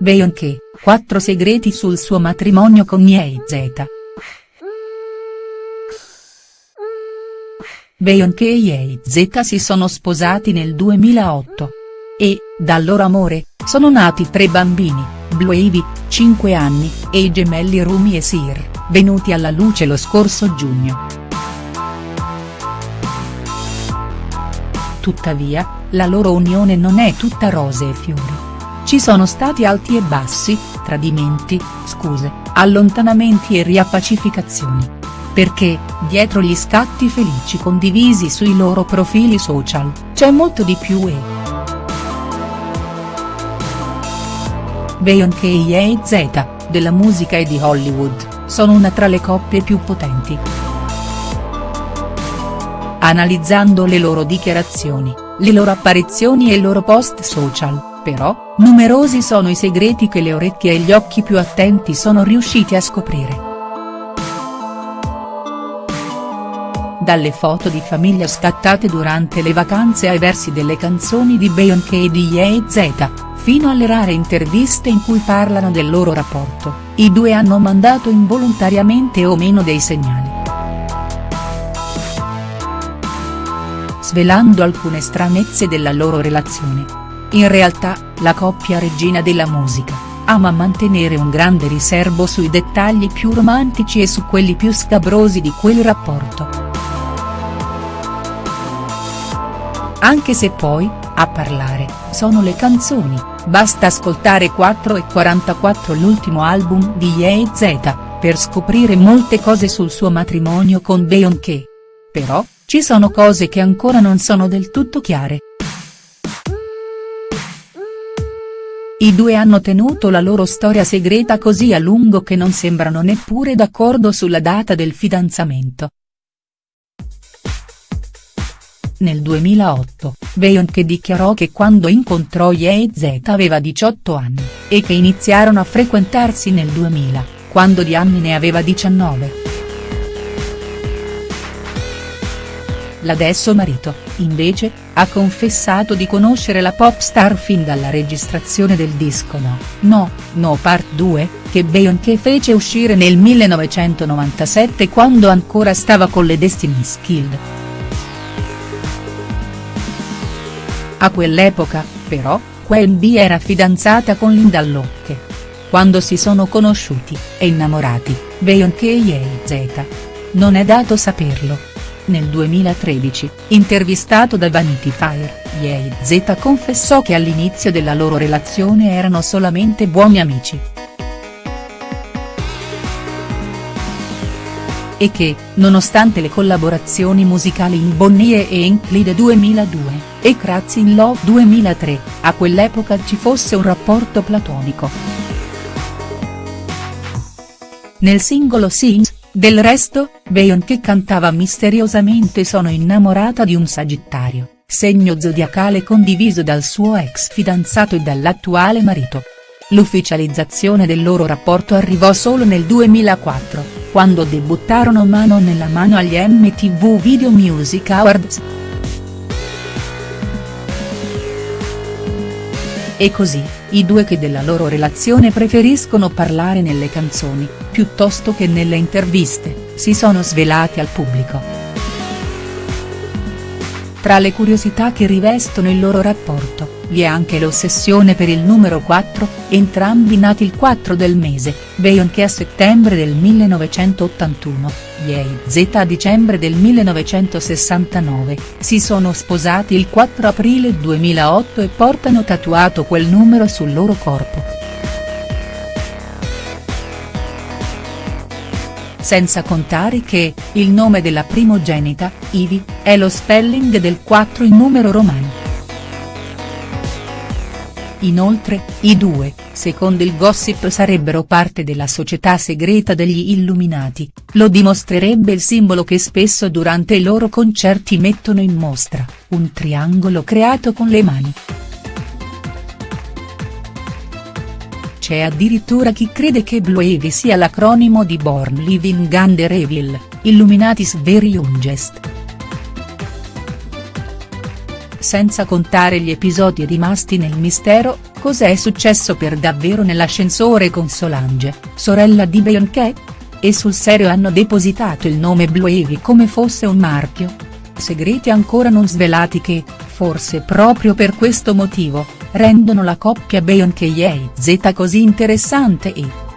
Beyoncé, quattro segreti sul suo matrimonio con Ye-Z. Beyoncé e Ye-Z si sono sposati nel 2008. E, dal loro amore, sono nati tre bambini, Blue Ivy, 5 anni, e i gemelli Rumi e Sir, venuti alla luce lo scorso giugno. Tuttavia, la loro unione non è tutta rose e fiori. Ci sono stati alti e bassi, tradimenti, scuse, allontanamenti e riappacificazioni. Perché, dietro gli scatti felici condivisi sui loro profili social, c'è molto di più e. Beyoncé e Ye-Z, della musica e di Hollywood, sono una tra le coppie più potenti. Analizzando le loro dichiarazioni, le loro apparizioni e i loro post social, però, numerosi sono i segreti che le orecchie e gli occhi più attenti sono riusciti a scoprire. Dalle foto di famiglia scattate durante le vacanze ai versi delle canzoni di Beyoncé e di Ye-Z, fino alle rare interviste in cui parlano del loro rapporto, i due hanno mandato involontariamente o meno dei segnali. Svelando alcune stranezze della loro relazione. In realtà, la coppia regina della musica, ama mantenere un grande riservo sui dettagli più romantici e su quelli più scabrosi di quel rapporto. Anche se poi, a parlare, sono le canzoni, basta ascoltare 4 e 44 l'ultimo album di Ye-Z, per scoprire molte cose sul suo matrimonio con Beyoncé. Però, ci sono cose che ancora non sono del tutto chiare. I due hanno tenuto la loro storia segreta così a lungo che non sembrano neppure d'accordo sulla data del fidanzamento. Nel 2008, Beyoncé dichiarò che quando incontrò Ye-Z aveva 18 anni, e che iniziarono a frequentarsi nel 2000, quando di anni ne aveva 19. L'adesso marito, invece, ha confessato di conoscere la pop star fin dalla registrazione del disco No, No, No Part 2, che Beyoncé fece uscire nel 1997 quando ancora stava con le Destiny's Child. A quell'epoca, però, B era fidanzata con Linda Locke. Quando si sono conosciuti, e innamorati, Beyoncé e Ye-Z. Non è dato saperlo, nel 2013, intervistato da Vanity Fair, Ye-Z confessò che all'inizio della loro relazione erano solamente buoni amici. E che, nonostante le collaborazioni musicali in Bonnie e in Clyde 2002, e Crazy in Love 2003, a quell'epoca ci fosse un rapporto platonico. Nel singolo Sings, del resto, Beyoncé cantava misteriosamente sono innamorata di un Sagittario, segno zodiacale condiviso dal suo ex fidanzato e dall'attuale marito. L'ufficializzazione del loro rapporto arrivò solo nel 2004, quando debuttarono mano nella mano agli MTV Video Music Awards. E così, i due che della loro relazione preferiscono parlare nelle canzoni, piuttosto che nelle interviste, si sono svelati al pubblico. Tra le curiosità che rivestono il loro rapporto, vi è anche l'ossessione per il numero 4, entrambi nati il 4 del mese, Beyoncé a settembre del 1981, Ye-Z a dicembre del 1969, si sono sposati il 4 aprile 2008 e portano tatuato quel numero sul loro corpo. Senza contare che, il nome della primogenita, Ivy, è lo spelling del 4 in numero romano. Inoltre, i due, secondo il gossip sarebbero parte della società segreta degli Illuminati, lo dimostrerebbe il simbolo che spesso durante i loro concerti mettono in mostra, un triangolo creato con le mani. C'è addirittura chi crede che Blue Ivy sia l'acronimo di Born Living Under Evil, Illuminatis Very Youngest senza contare gli episodi rimasti nel mistero, Cos'è successo per davvero nell'ascensore con Solange, sorella di Beyoncé? E sul serio hanno depositato il nome Blue Ivy come fosse un marchio? Segreti ancora non svelati che, forse proprio per questo motivo, rendono la coppia Beyoncé-Z così interessante e.